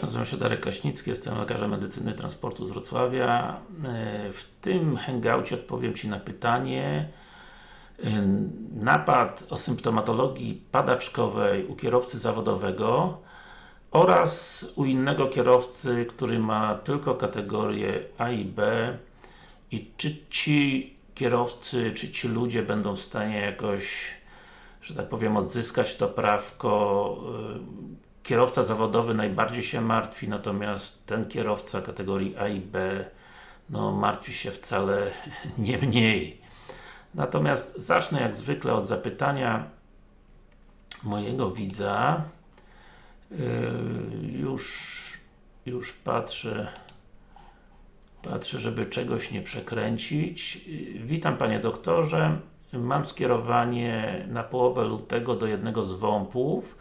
Nazywam się Darek Kaśnicki, jestem lekarzem medycyny transportu z Wrocławia. E, w tym hangoucie odpowiem Ci na pytanie e, napad o symptomatologii padaczkowej u kierowcy zawodowego oraz u innego kierowcy, który ma tylko kategorie A i B i czy ci kierowcy, czy ci ludzie będą w stanie jakoś że tak powiem, odzyskać to prawko e, kierowca zawodowy najbardziej się martwi, natomiast ten kierowca kategorii A i B no martwi się wcale nie mniej. Natomiast zacznę jak zwykle od zapytania mojego widza. Yy, już, już patrzę patrzę, żeby czegoś nie przekręcić. Yy, witam Panie doktorze. Mam skierowanie na połowę lutego do jednego z WOMP-ów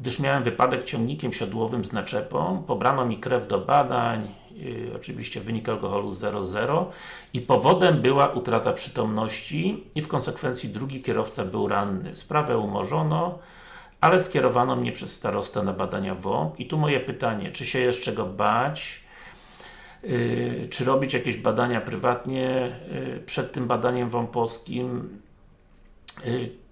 gdyż miałem wypadek ciągnikiem siodłowym z naczepą, pobrano mi krew do badań, yy, oczywiście wynik alkoholu 0,0 i powodem była utrata przytomności i w konsekwencji drugi kierowca był ranny. Sprawę umorzono, ale skierowano mnie przez starostę na badania WOMP i tu moje pytanie, czy się jeszcze go bać, yy, czy robić jakieś badania prywatnie yy, przed tym badaniem WOMP-owskim,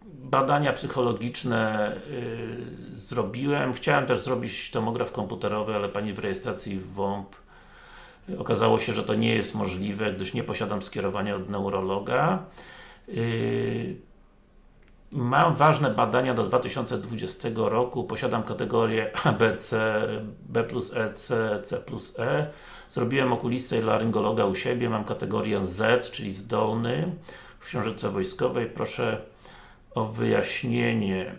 badania psychologiczne yy, zrobiłem. Chciałem też zrobić tomograf komputerowy, ale Pani w rejestracji w WOMP yy, okazało się, że to nie jest możliwe, gdyż nie posiadam skierowania od neurologa. Mam ważne badania do 2020 roku, posiadam kategorię ABC, B plus E, C plus E. Zrobiłem okulistę i laryngologa u siebie, mam kategorię Z, czyli zdolny w książeczce wojskowej. Proszę o wyjaśnienie.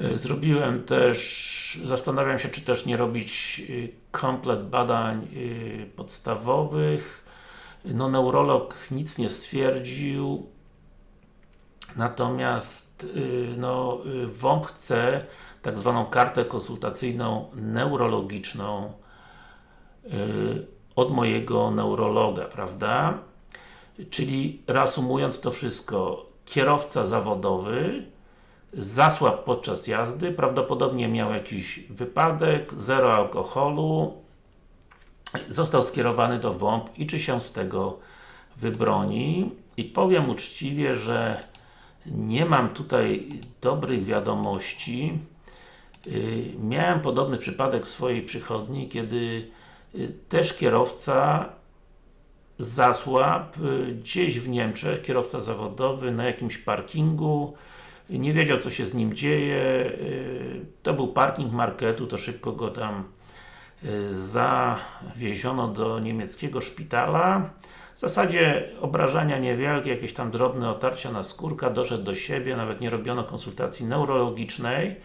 E, zrobiłem też, zastanawiam się, czy też nie robić e, komplet badań e, podstawowych. No, neurolog nic nie stwierdził. Natomiast no, WOMP chce tak zwaną kartę konsultacyjną neurologiczną od mojego neurologa, prawda? Czyli reasumując to wszystko, kierowca zawodowy zasłabł podczas jazdy, prawdopodobnie miał jakiś wypadek, zero alkoholu, został skierowany do WOMP i czy się z tego wybroni. I powiem uczciwie, że nie mam tutaj dobrych wiadomości. Y, miałem podobny przypadek w swojej przychodni, kiedy y, też kierowca zasłab y, gdzieś w Niemczech, kierowca zawodowy na jakimś parkingu nie wiedział co się z nim dzieje y, to był parking marketu, to szybko go tam y, zawieziono do niemieckiego szpitala. W zasadzie obrażenia niewielkie, jakieś tam drobne otarcia na skórka, doszedł do siebie, nawet nie robiono konsultacji neurologicznej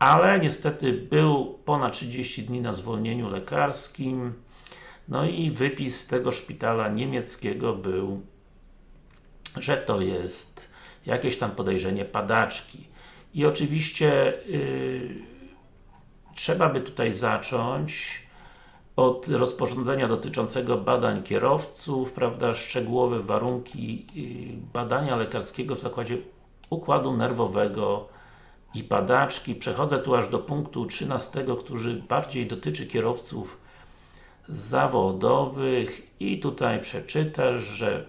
ale niestety był ponad 30 dni na zwolnieniu lekarskim no i wypis z tego szpitala niemieckiego był, że to jest jakieś tam podejrzenie padaczki. I oczywiście yy, trzeba by tutaj zacząć od rozporządzenia dotyczącego badań kierowców, prawda, szczegółowe warunki yy, badania lekarskiego w zakładzie układu nerwowego i padaczki. Przechodzę tu aż do punktu 13, który bardziej dotyczy kierowców zawodowych. I tutaj przeczytasz, że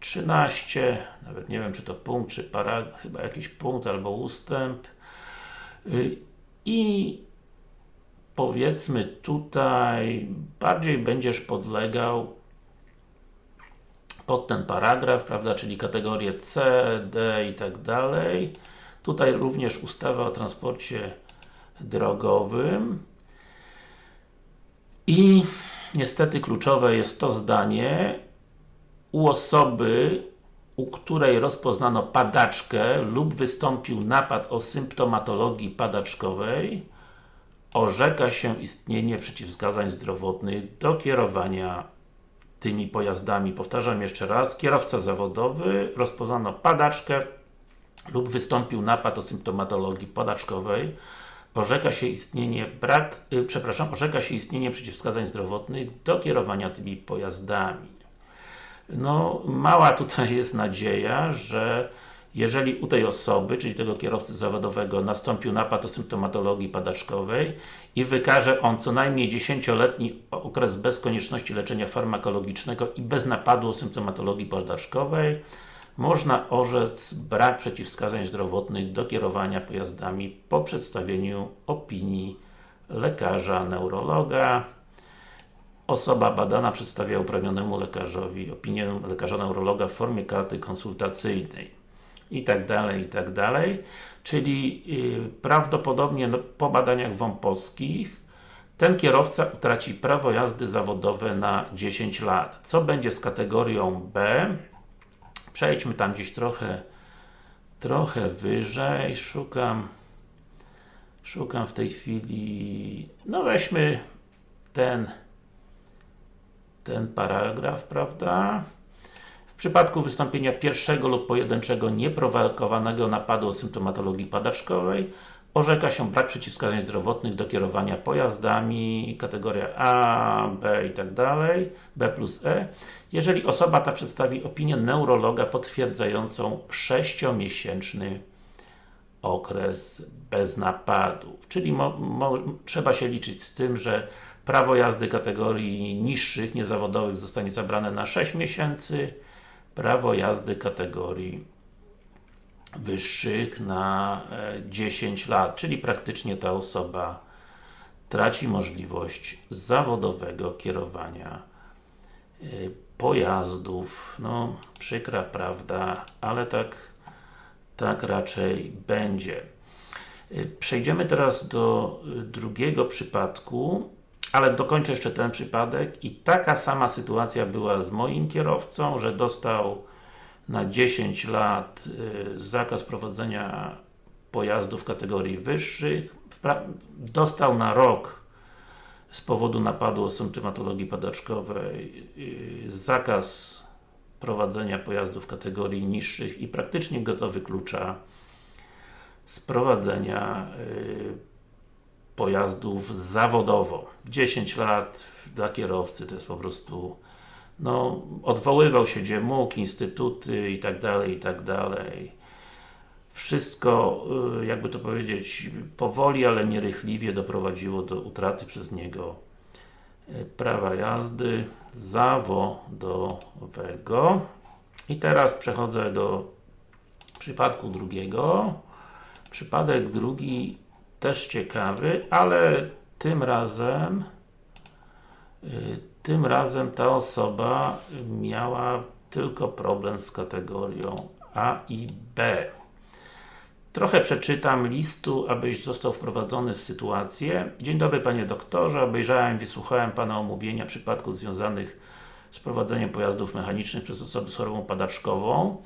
13, nawet nie wiem czy to punkt, czy para, chyba jakiś punkt albo ustęp. I powiedzmy tutaj bardziej będziesz podlegał pod ten paragraf, prawda, czyli kategorie C, D i tak dalej. Tutaj również ustawa o transporcie drogowym i niestety kluczowe jest to zdanie u osoby, u której rozpoznano padaczkę lub wystąpił napad o symptomatologii padaczkowej orzeka się istnienie przeciwwskazań zdrowotnych do kierowania tymi pojazdami. Powtarzam jeszcze raz, kierowca zawodowy, rozpoznano padaczkę lub wystąpił napad o symptomatologii padaczkowej orzeka się istnienie brak, yy, przepraszam, orzeka się istnienie przeciwwskazań zdrowotnych do kierowania tymi pojazdami. No, mała tutaj jest nadzieja, że jeżeli u tej osoby, czyli tego kierowcy zawodowego nastąpił napad o symptomatologii padaczkowej i wykaże on co najmniej 10-letni okres bez konieczności leczenia farmakologicznego i bez napadu o symptomatologii padaczkowej, można orzec brak przeciwwskazań zdrowotnych do kierowania pojazdami po przedstawieniu opinii lekarza, neurologa. Osoba badana przedstawia uprawnionemu lekarzowi opinię lekarza neurologa w formie karty konsultacyjnej i tak dalej, i tak dalej. Czyli yy, prawdopodobnie po badaniach WOMP-owskich ten kierowca utraci prawo jazdy zawodowe na 10 lat. Co będzie z kategorią B? Przejdźmy tam gdzieś trochę trochę wyżej, szukam szukam w tej chwili no weźmy ten ten paragraf, prawda? W przypadku wystąpienia pierwszego lub pojedynczego nieprowokowanego napadu o symptomatologii padaczkowej orzeka się brak przeciwwskazań zdrowotnych do kierowania pojazdami, kategoria A, B i tak dalej, B plus E, jeżeli osoba ta przedstawi opinię neurologa potwierdzającą 6-miesięczny okres bez napadów. Czyli trzeba się liczyć z tym, że prawo jazdy kategorii niższych, niezawodowych zostanie zabrane na 6 miesięcy, prawo jazdy kategorii wyższych na 10 e, lat, czyli praktycznie ta osoba traci możliwość zawodowego kierowania e, pojazdów. No, przykra prawda, ale tak, tak raczej będzie. E, przejdziemy teraz do drugiego przypadku, ale dokończę jeszcze ten przypadek i taka sama sytuacja była z moim kierowcą, że dostał na 10 lat y, zakaz prowadzenia pojazdów kategorii wyższych, dostał na rok z powodu napadu o symptomatologii padaczkowej y, zakaz prowadzenia pojazdów kategorii niższych i praktycznie go to wyklucza z prowadzenia y, pojazdów zawodowo. 10 lat dla kierowcy to jest po prostu no, odwoływał się gdzie mógł, instytuty i tak dalej, i tak dalej. Wszystko, y, jakby to powiedzieć, powoli, ale nierychliwie doprowadziło do utraty przez niego y, prawa jazdy zawodowego. I teraz przechodzę do przypadku drugiego. Przypadek drugi też ciekawy, ale tym razem y, tym razem ta osoba miała tylko problem z kategorią A i B. Trochę przeczytam listu, abyś został wprowadzony w sytuację. Dzień dobry Panie Doktorze, obejrzałem i wysłuchałem Pana omówienia przypadków związanych z prowadzeniem pojazdów mechanicznych przez osoby z chorobą padaczkową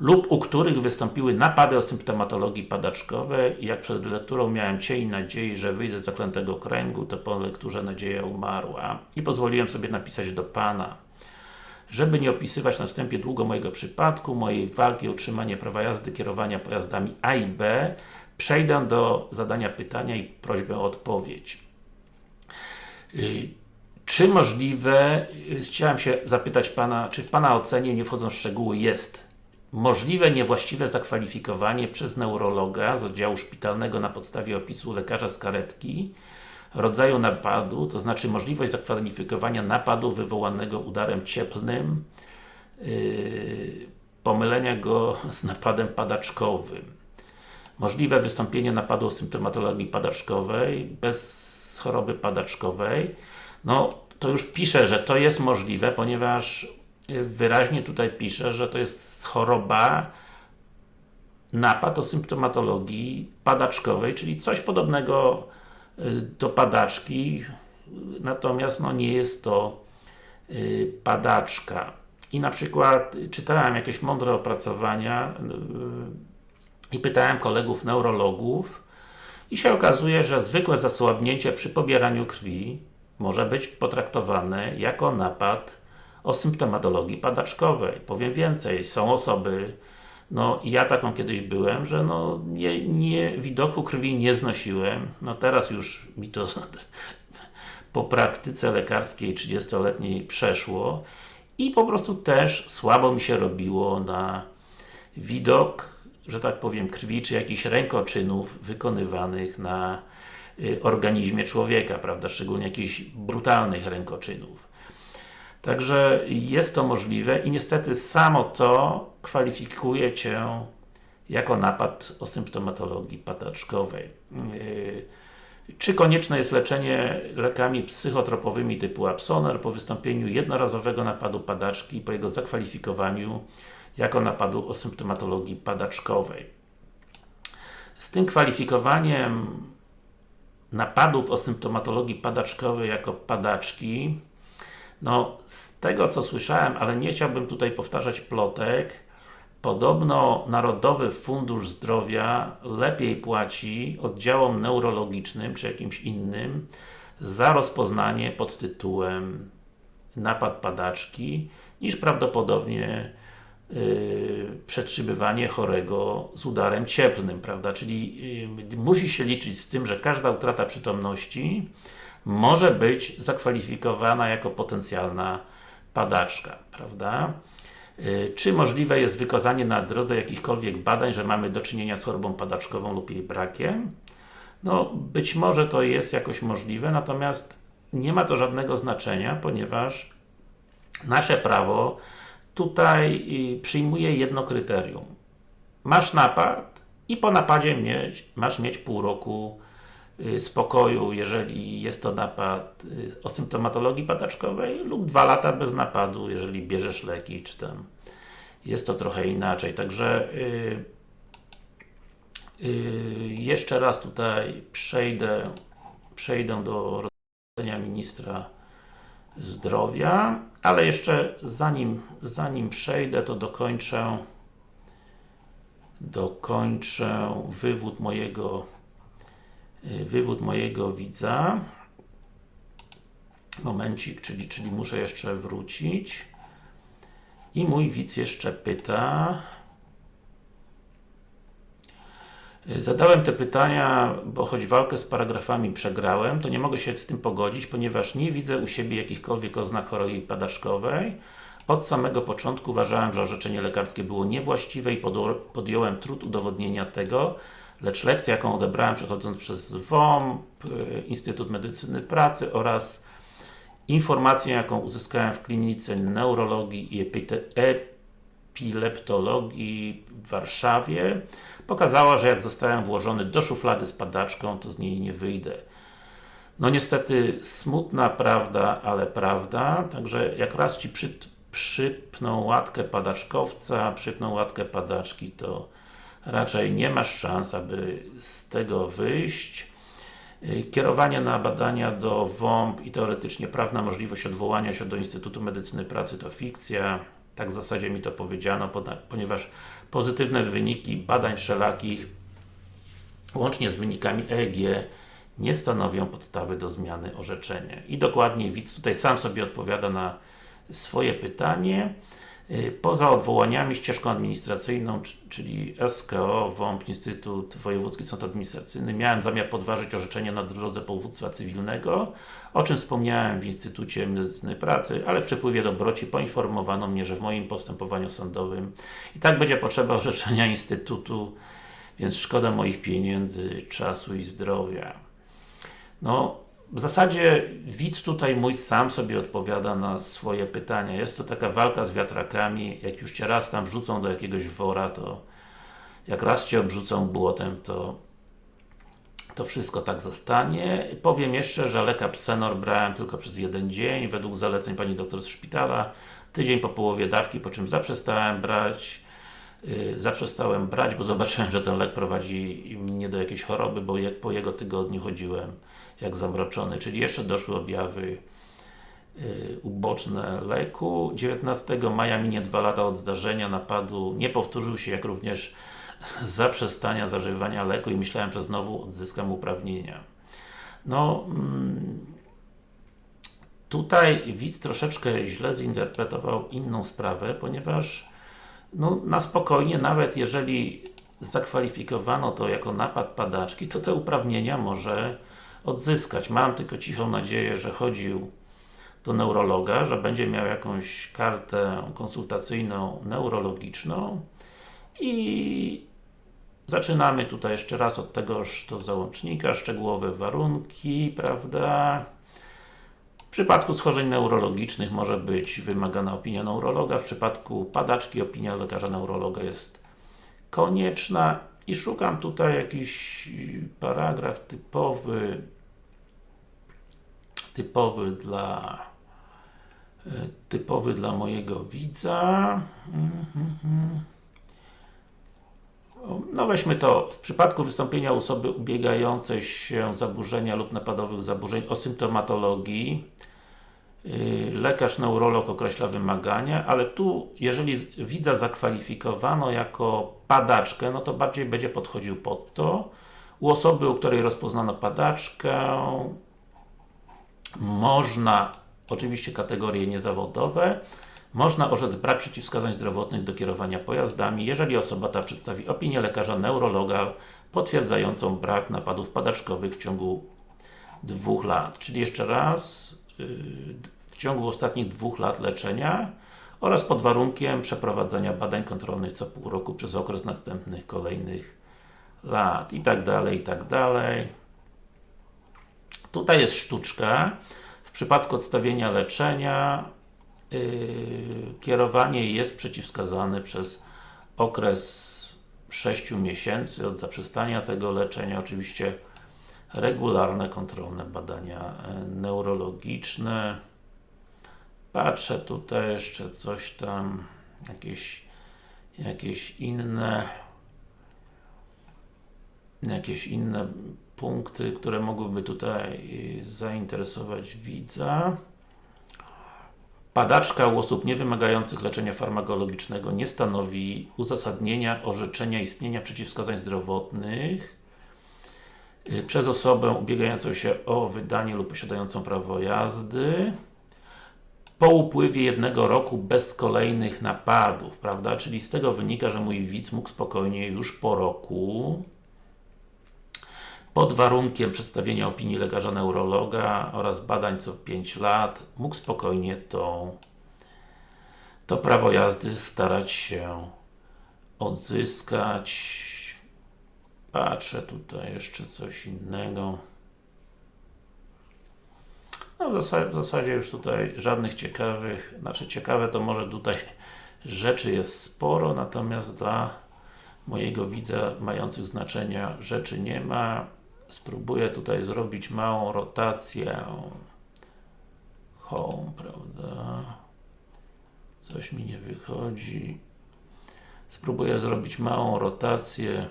lub u których wystąpiły napady o symptomatologii padaczkowej i jak przed lekturą miałem cień nadziei, że wyjdę z zaklętego kręgu, to po lekturze nadzieja umarła i pozwoliłem sobie napisać do Pana. Żeby nie opisywać na wstępie długo mojego przypadku, mojej walki o utrzymanie prawa jazdy kierowania pojazdami A i B, przejdę do zadania pytania i prośbę o odpowiedź. Y, czy możliwe, y, chciałem się zapytać Pana, czy w Pana ocenie, nie wchodząc w szczegóły, jest możliwe niewłaściwe zakwalifikowanie przez neurologa z oddziału szpitalnego na podstawie opisu lekarza z karetki rodzaju napadu, to znaczy możliwość zakwalifikowania napadu wywołanego udarem cieplnym, yy, pomylenia go z napadem padaczkowym. Możliwe wystąpienie napadu o symptomatologii padaczkowej bez choroby padaczkowej. No, to już piszę, że to jest możliwe, ponieważ wyraźnie tutaj pisze, że to jest choroba napad o symptomatologii padaczkowej, czyli coś podobnego y, do padaczki, natomiast no, nie jest to y, padaczka. I na przykład czytałem jakieś mądre opracowania y, i pytałem kolegów neurologów i się okazuje, że zwykłe zasłabnięcie przy pobieraniu krwi może być potraktowane jako napad o symptomatologii padaczkowej. Powiem więcej, są osoby, no ja taką kiedyś byłem, że no nie, nie, widoku krwi nie znosiłem, no teraz już mi to po praktyce lekarskiej 30-letniej przeszło i po prostu też słabo mi się robiło na widok że tak powiem, krwi, czy jakichś rękoczynów wykonywanych na y, organizmie człowieka, prawda, szczególnie jakichś brutalnych rękoczynów. Także jest to możliwe i niestety samo to kwalifikuje Cię jako napad o symptomatologii padaczkowej. Yy, czy konieczne jest leczenie lekami psychotropowymi typu Absoner po wystąpieniu jednorazowego napadu padaczki i po jego zakwalifikowaniu jako napadu o symptomatologii padaczkowej? Z tym kwalifikowaniem napadów o symptomatologii padaczkowej jako padaczki no, z tego co słyszałem, ale nie chciałbym tutaj powtarzać plotek, Podobno Narodowy Fundusz Zdrowia lepiej płaci oddziałom neurologicznym, czy jakimś innym, za rozpoznanie pod tytułem napad padaczki, niż prawdopodobnie yy, przetrzymywanie chorego z udarem cieplnym, prawda? Czyli yy, musi się liczyć z tym, że każda utrata przytomności może być zakwalifikowana jako potencjalna padaczka, prawda? Y, czy możliwe jest wykazanie na drodze jakichkolwiek badań, że mamy do czynienia z chorobą padaczkową lub jej brakiem? No, być może to jest jakoś możliwe, natomiast nie ma to żadnego znaczenia, ponieważ nasze prawo tutaj y, przyjmuje jedno kryterium. Masz napad i po napadzie mieć, masz mieć pół roku spokoju, jeżeli jest to napad o symptomatologii padaczkowej lub dwa lata bez napadu, jeżeli bierzesz leki, czy tam jest to trochę inaczej. Także yy, yy, jeszcze raz tutaj przejdę przejdę do rozporządzenia Ministra Zdrowia, ale jeszcze zanim, zanim przejdę, to dokończę dokończę wywód mojego y, wywód mojego widza. Momencik, czyli, czyli muszę jeszcze wrócić. I mój widz jeszcze pyta. Zadałem te pytania, bo choć walkę z paragrafami przegrałem, to nie mogę się z tym pogodzić, ponieważ nie widzę u siebie jakichkolwiek oznak choroby padaczkowej. Od samego początku uważałem, że orzeczenie lekarskie było niewłaściwe i podjąłem trud udowodnienia tego, lecz lekcja, jaką odebrałem przechodząc przez WOMP, Instytut Medycyny Pracy oraz Informację, jaką uzyskałem w klinice neurologii i epileptologii w Warszawie pokazała, że jak zostałem włożony do szuflady z padaczką, to z niej nie wyjdę. No niestety, smutna prawda, ale prawda, także jak raz Ci przy, przypną łatkę padaczkowca, przypną łatkę padaczki, to raczej nie masz szans, aby z tego wyjść. Y, kierowanie na badania do WOMP i teoretycznie prawna możliwość odwołania się do Instytutu Medycyny Pracy to fikcja. Tak w zasadzie mi to powiedziano, ponieważ pozytywne wyniki badań wszelakich łącznie z wynikami EEG nie stanowią podstawy do zmiany orzeczenia. I dokładnie widz tutaj sam sobie odpowiada na swoje pytanie. Y, poza odwołaniami, ścieżką administracyjną, czyli SKO, WOMP, Instytut Wojewódzki Sąd Administracyjny, miałem zamiar podważyć orzeczenie na drodze powództwa cywilnego, o czym wspomniałem w Instytucie Medycyny Pracy, ale w przepływie dobroci poinformowano mnie, że w moim postępowaniu sądowym i tak będzie potrzeba orzeczenia Instytutu, więc szkoda moich pieniędzy, czasu i zdrowia. No, w zasadzie widz tutaj mój sam sobie odpowiada na swoje pytania. Jest to taka walka z wiatrakami, jak już Cię raz tam wrzucą do jakiegoś wora, to jak raz Cię obrzucą błotem, to to wszystko tak zostanie. Powiem jeszcze, że leka Psenor brałem tylko przez jeden dzień, według zaleceń Pani doktor z szpitala, tydzień po połowie dawki, po czym zaprzestałem brać zaprzestałem brać, bo zobaczyłem, że ten lek prowadzi mnie do jakiejś choroby, bo po jego tygodniu chodziłem jak zamroczony, czyli jeszcze doszły objawy yy, uboczne leku. 19 maja minie dwa lata od zdarzenia napadu, nie powtórzył się, jak również zaprzestania zażywania leku i myślałem, że znowu odzyskam uprawnienia. No, mm, tutaj widz troszeczkę źle zinterpretował inną sprawę, ponieważ no, na spokojnie, nawet jeżeli zakwalifikowano to jako napad padaczki, to te uprawnienia może odzyskać. Mam tylko cichą nadzieję, że chodził do neurologa, że będzie miał jakąś kartę konsultacyjną neurologiczną i Zaczynamy tutaj jeszcze raz od tegoż to załącznika, szczegółowe warunki, prawda? W przypadku schorzeń neurologicznych może być wymagana opinia neurologa, w przypadku padaczki opinia lekarza neurologa jest konieczna i szukam tutaj jakiś paragraf typowy typowy dla typowy dla mojego widza. No weźmy to, w przypadku wystąpienia osoby ubiegającej się zaburzenia lub napadowych zaburzeń o symptomatologii yy, lekarz neurolog określa wymagania, ale tu, jeżeli widza zakwalifikowano jako padaczkę, no to bardziej będzie podchodził pod to. U osoby, u której rozpoznano padaczkę można, oczywiście kategorie niezawodowe, można orzec brak przeciwwskazań zdrowotnych do kierowania pojazdami, jeżeli osoba ta przedstawi opinię lekarza neurologa potwierdzającą brak napadów padaczkowych w ciągu dwóch lat. Czyli jeszcze raz, yy, w ciągu ostatnich dwóch lat leczenia oraz pod warunkiem przeprowadzenia badań kontrolnych co pół roku przez okres następnych kolejnych lat i tak dalej, i tak dalej. Tutaj jest sztuczka. W przypadku odstawienia leczenia kierowanie jest przeciwwskazane przez okres 6 miesięcy od zaprzestania tego leczenia. Oczywiście regularne, kontrolne badania e, neurologiczne. Patrzę tutaj jeszcze coś tam, jakieś, jakieś inne jakieś inne punkty, które mogłyby tutaj zainteresować widza. Padaczka u osób niewymagających leczenia farmakologicznego nie stanowi uzasadnienia orzeczenia istnienia przeciwwskazań zdrowotnych y, przez osobę ubiegającą się o wydanie lub posiadającą prawo jazdy po upływie jednego roku bez kolejnych napadów, prawda? Czyli z tego wynika, że mój widz mógł spokojnie już po roku pod warunkiem przedstawienia opinii lekarza neurologa oraz badań co 5 lat, mógł spokojnie to, to prawo jazdy starać się odzyskać. Patrzę tutaj jeszcze coś innego. No w zasadzie, w zasadzie już tutaj żadnych ciekawych, znaczy ciekawe to może tutaj rzeczy jest sporo, natomiast dla mojego widza mających znaczenia rzeczy nie ma. Spróbuję tutaj zrobić małą rotację home, prawda? Coś mi nie wychodzi. Spróbuję zrobić małą rotację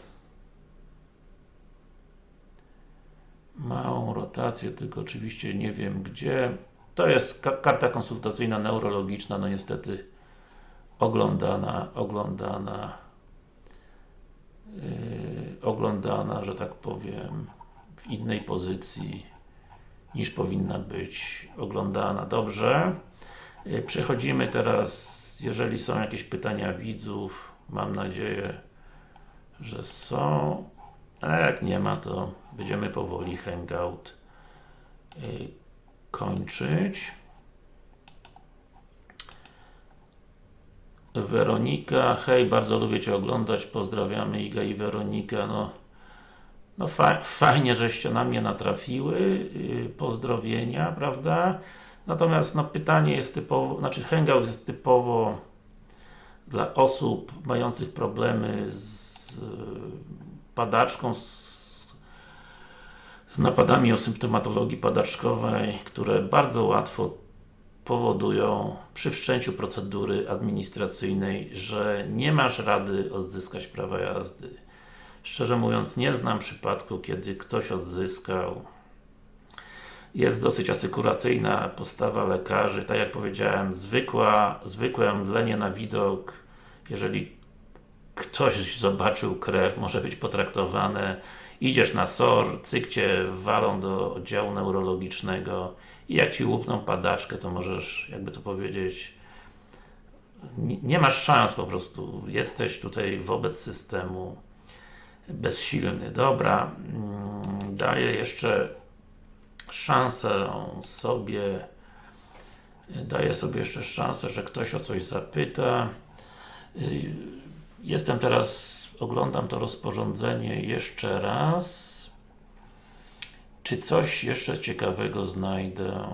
małą rotację, tylko oczywiście nie wiem gdzie. To jest ka karta konsultacyjna neurologiczna, no niestety oglądana, oglądana yy, oglądana, że tak powiem w innej pozycji niż powinna być oglądana. Dobrze. Y, przechodzimy teraz, jeżeli są jakieś pytania widzów, mam nadzieję, że są. A jak nie ma, to będziemy powoli hangout y, kończyć. Weronika, hej, bardzo lubię Cię oglądać, pozdrawiamy Iga i Weronika, no no fa fajnie, żeście na mnie natrafiły, yy, pozdrowienia, prawda? Natomiast no pytanie jest typowo, znaczy hangout jest typowo dla osób mających problemy z yy, padaczką, z, z napadami o symptomatologii padaczkowej, które bardzo łatwo powodują przy wszczęciu procedury administracyjnej, że nie masz rady odzyskać prawa jazdy Szczerze mówiąc, nie znam przypadku, kiedy ktoś odzyskał. Jest dosyć asykuracyjna postawa lekarzy, tak jak powiedziałem, zwykła, zwykłe mdlenie na widok, jeżeli ktoś zobaczył krew, może być potraktowane idziesz na SOR, cykcie walą do oddziału neurologicznego i jak Ci łupną padaczkę, to możesz, jakby to powiedzieć, nie masz szans po prostu. Jesteś tutaj wobec systemu bezsilny. Dobra, mm, daję jeszcze szansę sobie daję sobie jeszcze szansę, że ktoś o coś zapyta. Y, jestem teraz oglądam to rozporządzenie jeszcze raz. Czy coś jeszcze ciekawego znajdę,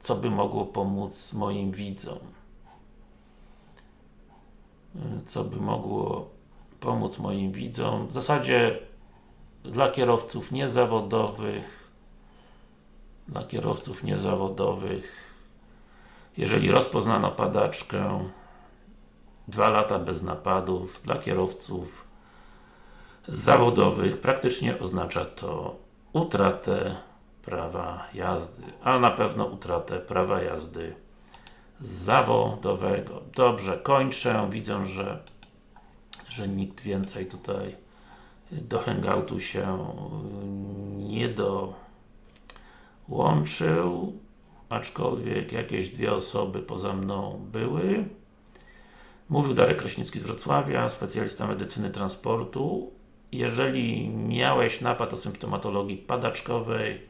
co by mogło pomóc moim widzom? Co by mogło pomóc moim widzom? W zasadzie dla kierowców niezawodowych dla kierowców niezawodowych jeżeli rozpoznano padaczkę dwa lata bez napadów dla kierowców zawodowych praktycznie oznacza to utratę prawa jazdy, a na pewno utratę prawa jazdy zawodowego. Dobrze, kończę. Widzę, że, że nikt więcej tutaj do hangoutu się nie dołączył, aczkolwiek jakieś dwie osoby poza mną były. Mówił Darek Kraśnicki z Wrocławia, specjalista medycyny transportu. Jeżeli miałeś napad o symptomatologii padaczkowej,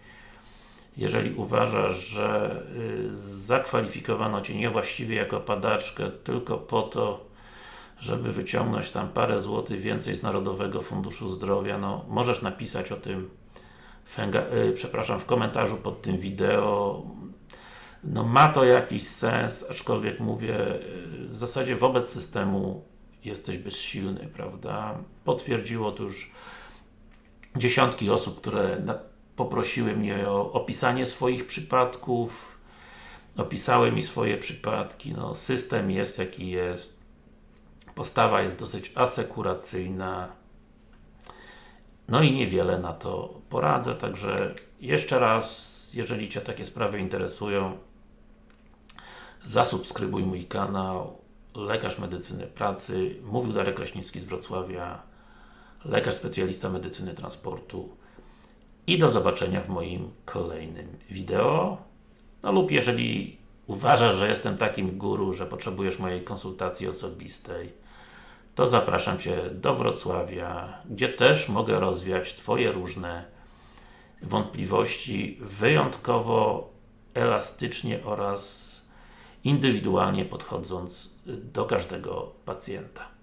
jeżeli uważasz, że y, zakwalifikowano Cię niewłaściwie jako padaczkę tylko po to, żeby wyciągnąć tam parę złotych więcej z Narodowego Funduszu Zdrowia, no możesz napisać o tym y, przepraszam, w komentarzu pod tym wideo. No ma to jakiś sens, aczkolwiek mówię, y, w zasadzie wobec systemu jesteś bezsilny, prawda? Potwierdziło to już dziesiątki osób, które poprosiły mnie o opisanie swoich przypadków, opisały mi swoje przypadki, no system jest jaki jest, postawa jest dosyć asekuracyjna, no i niewiele na to poradzę, także jeszcze raz, jeżeli Cię takie sprawy interesują, zasubskrybuj mój kanał, lekarz medycyny pracy, mówił Darek Kraśnicki z Wrocławia, lekarz specjalista medycyny transportu. I do zobaczenia w moim kolejnym wideo. No lub jeżeli uważasz, że jestem takim guru, że potrzebujesz mojej konsultacji osobistej, to zapraszam Cię do Wrocławia, gdzie też mogę rozwiać Twoje różne wątpliwości wyjątkowo elastycznie oraz indywidualnie podchodząc do każdego pacjenta.